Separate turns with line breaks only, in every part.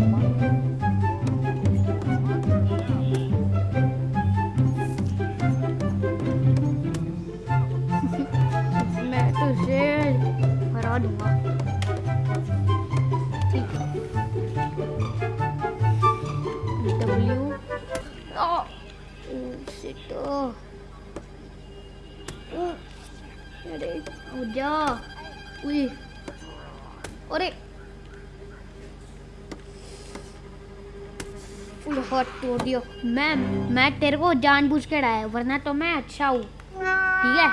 तो मैं जीतते रहूँगा जा उई अरे हट तोड़ दियो। मैं मैं तेरे को जानबूझ के डाया, वरना तो मैं अच्छा हूँ। ठीक है?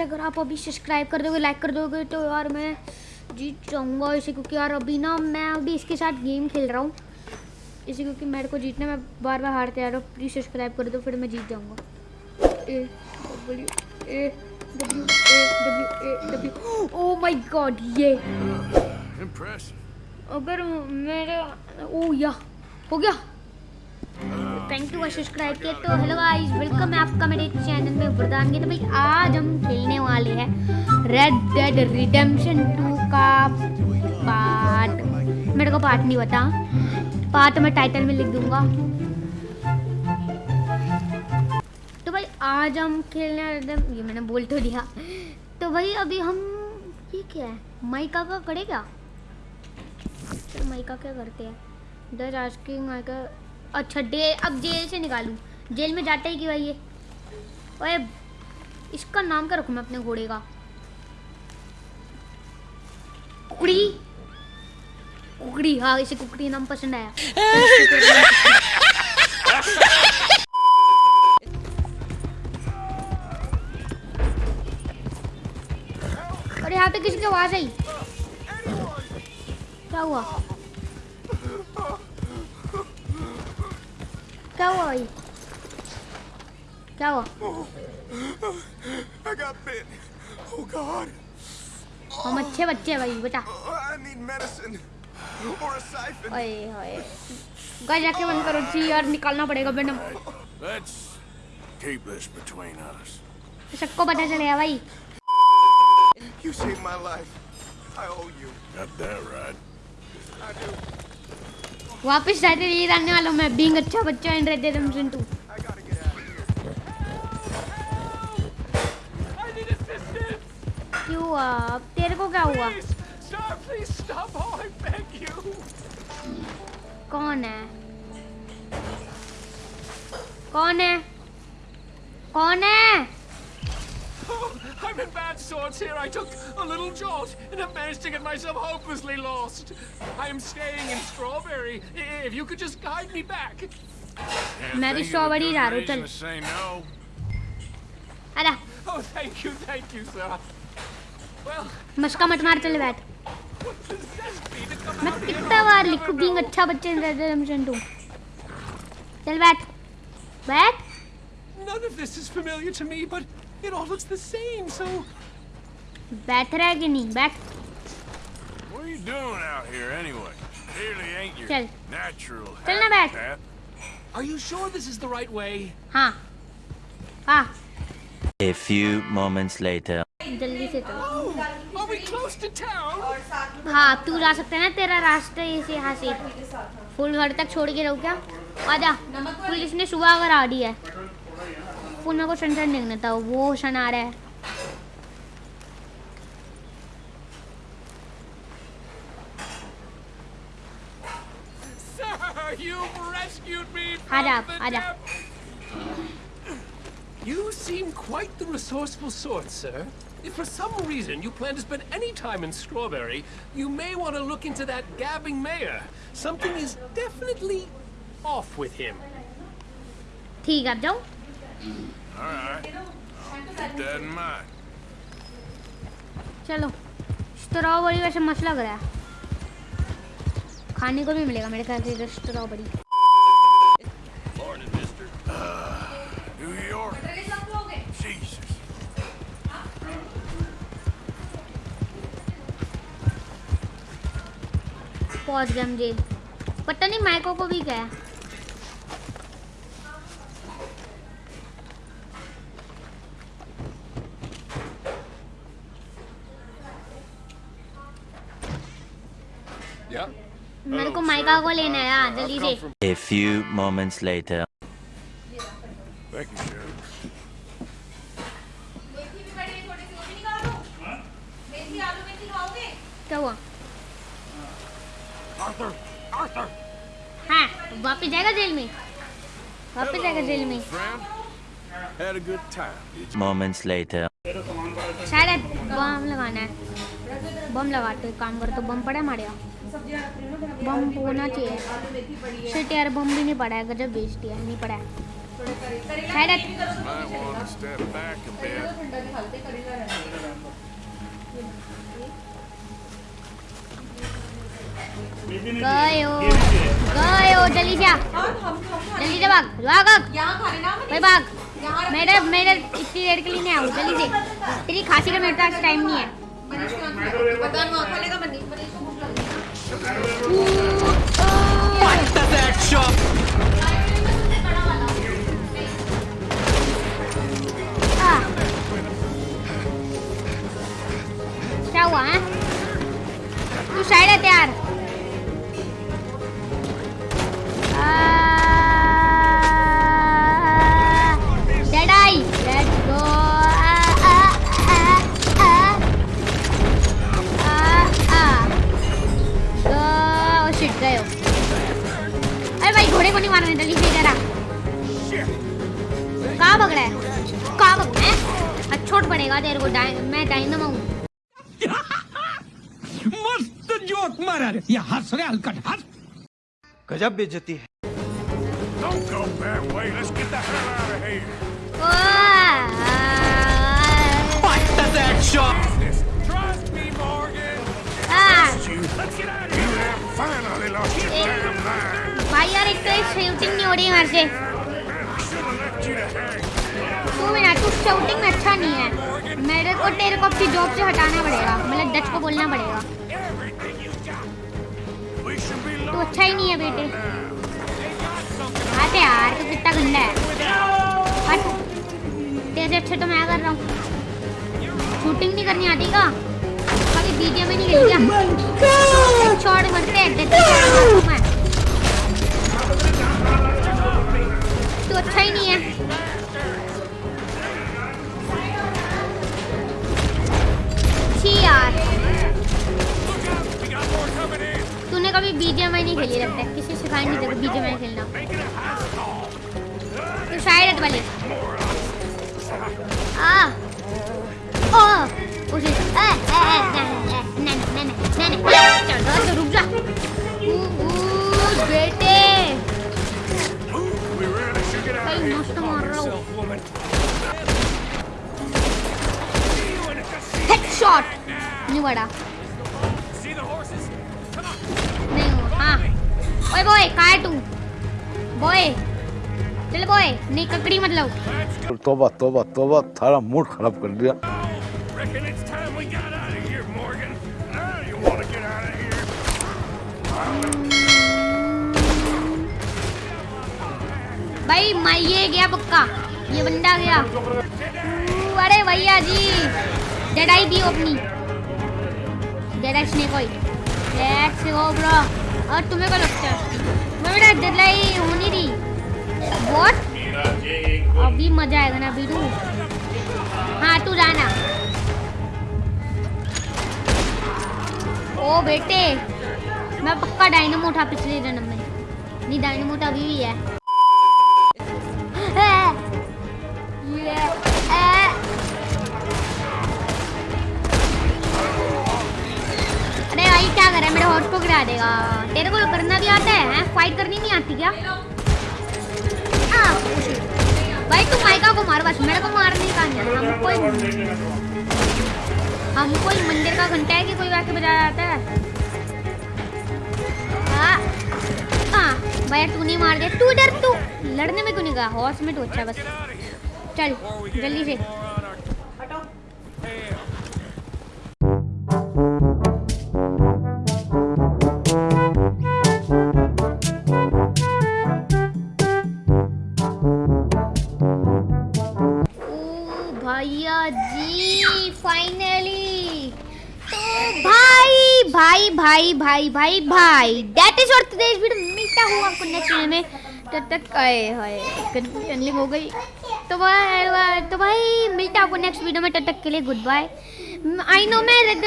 अगर आप अभी सब्सक्राइब कर दोगे लाइक कर दोगे तो यार मैं जीत जाऊँगा इसे, क्योंकि यार अभी ना मैं अभी इसके साथ गेम खेल रहा हूँ। इसी क्योंकि मेरे को जीतना मैं बार बार हारते हूँ। प्लीज़ सब्सक्राइब कर दो, फिर मैं जीत जाऊँगा। ए A. W A W A W O my god ये। अगर मेरे ओ या हो गया। थैंक यू सब्सक्राइब किया तो हेलो गाइस वेलकम है आपका मेरे चैनल में वरदान के। तो भाई आज हम खेलने वाले हैं रेड डेड रिडेम्पशन 2 का पार्ट मेरे को पार्ट नहीं बता पार्ट मैं टाइटल में लिख दूँगा। आज हम खेलने ये मैंने बोल तो दिया। तो भाई अभी हम, ये क्या है? माइका का करे क्या? चलो माइका क्या करते हैं? दस आस्किंग माइका अच्छा डे, अब जेल से निकालूं। जेल में जाता ही कि भाई ये? ओए, इसका नाम क्या रखूँ मैं अपने घोड़े का? कुड़ी कुकड़ी हाँ इसे कुकड़ी नाम पसंद आया। पे किसी की आवाज़ आई। क्या हुआ? क्या हुआ भाई? क्या हुआ? हम अच्छे बच्चे हैं भाई बेटा ओए ओए गाइस जाके बंद करो जी यार निकालना पड़ेगा madam let's keep this between us सबको पता चलेगा भाई। You saved my life. I owe you. Got that right. I do. वापस जाते ये रहने वाला मैं बीइंग अच्छा बच्चा इन रेड डेड रिडेम्पशन 2 क्यों अब तेरे को क्या हुआ Stop, please stop. Oh, I beg you. कौन है कौन है कौन है Oh, I'm in bad sorts here. I took a little jolt and have managed to get myself hopelessly lost. I am staying in Strawberry. If you could just guide me back. मैं भी strawberry जा रहा हूँ चल अरे Oh, thank you, thank you, sir. Well, मस्का मत मार चले बैठ मैं कितना बार लिखूं बीइंग अच्छा बच्चे इन रेड रिडेम्पशन 2 चल बैठ बैठ None of this is familiar to me, but it all looks the same, so बैठ रहा है कि नहीं बैठ What are you doing out here anyway? Clearly ain't your चल natural चल ना बैठ Are you sure this is the right way? हाँ हाँ A few moments later जल्दी से चलो हाँ तू जा सकते है ना तेरा रास्ता इसे यहाँ से फुल घर तक छोड़ के रहो क्या आजा पुलिस ने सुबह अगर आ रही है फुल मेरे को सनसन देखना था वो सन आ रहा है आजा आजा You seem quite the resourceful sort, sir. If for some reason you plan to spend any time in Strawberry, you may want to look into that gabbing mayor. Something is definitely off with him. ठीक है जाओ. All right. Keep that in mind. चलो। Strawberry वैसे मस्त लग रहा है। खाने को भी मिलेगा मेरे ख्याल से स्ट्रॉबेरी। पहुँच गए हम जेल। पता नहीं माइको को भी क्या मेरे को माइका को लेना है यार जल्दी से
A few moments later.
Thank you, Sheriff.
क्या हुआ
Arthur! Arthur!
हाँ वापस जाएगा जेल में वापस जाएगा जेल में
Had a good time.
Moments later.
शायद बम लगाना है बम लगाते काम कर तो बम पड़ा हमारे यहाँ। बम होना चाहिए। शिट यार बम भी नहीं पड़ा है गजब बेचती है नहीं पड़ा है. गए हो। गए हो जल्दी आ। जल्दी से भाग भाग भाग। भाई भाग। मेरे मेरे इतनी देर के लिए नहीं आऊँ जल्दी से। तेरी खांसी का मेरे पास टाइम नहीं है। आ। डाय मैं डायनम हूँ
मस्त जोक मारा रे ये हंस रे हलकट हंस
गजब बेइज्जती है
Don't go that way. Let's get the hell out of here. This. Trust me, Morgan.
Ah.
You. Let's get out of here. You have finally lost your damn mind.
भाई यार एक तो शूटिंग नहीं हो रही है मेरे से
I should have left you to hang.
तू मेरा तू शूटिंग में अच्छा नहीं है। मेरे को, तेरे को अपनी जॉब से हटाना पड़ेगा। मतलब डच को बोलना पड़ेगा। तू अच्छा ही नहीं है, बेटे। आते यार, तू कितना गंदा है। तेरे अच्छे तो मैं कर रहा हूँ। शूटिंग नहीं करनी आती का? कभी बीजे में नहीं क्या? शॉट मरते हैं हूँ। मैं तू अच्छा ही नहीं है। कभी बीजेएमआई नहीं खेली लगता है किसी सिखाई नहीं तेरे बीजेएमआई खेलना. तू शायद वाले। आ! ओ! उसे ए ए ए नहीं नहीं नहीं नहीं चल चल रुक जा। ऊ बेटे। भाई, मस्त मार रहा हूँ। हेडशॉट नहीं बड़ा ओए बॉय कहाँ है तू? बॉय चल बॉय नहीं ककड़ी मतलब
तोबा तोबा तोबा थारा मूड खराब कर दिया।
Here?
भाई मैं ये गया पक्का। ये बंदा गया। अरे भैया जी जड़ाई दी अपनी। जड़ाई snake oil let's go bro और तुम्हें क्या लगता है? बेटा जड़ाई हो नहीं रही व्हाट अभी मज़ा आएगा ना बीरू? हाँ तू जाना। ओ बेटे, मैं पक्का डायनमो उठा पिछले जन्म में। नहीं डायनमो तो अभी भी है। अरे भाई, क्या कर रहा है? मेरे हॉट को गिरा देगा। तेरे को करना भी आता है, फाइट करनी नहीं आती क्या? आ, भाई तू माइका को मार बस मेरे को मारने का नहीं हम कोई हम कोई मंदिर का घंटा है कि कोई वैसे बजाया जाता है? हाँ तू नहीं मार दे तू डर तू। लड़ने में क्यों नहीं गया? हॉर्स में तो अच्छा बस। चल जल्दी से। भाई भाई भाई भाई। दैट इज़ और टुडेस वीडियो मिलता हूँ आपको नेक्स्ट वीडियो में। तब तक, आए हाय कंफ्यूजन हो गई। तो भाई तो भाई, मिलता आपको नेक्स्ट वीडियो में। तब तक के लिए गुड बाय आई नो मैं रेड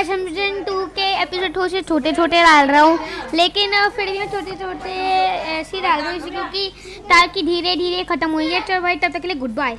एसएमजन टू के एपिसोड थोड़े से छोटे छोटे डाल रहा हूँ। लेकिन फिर भी मैं छोटे छोटे ऐसे ही डाल रहा हूँ क्योंकि ताकि धीरे धीरे ख़त्म है चलो भाई, तब तक के लिए गुड बाय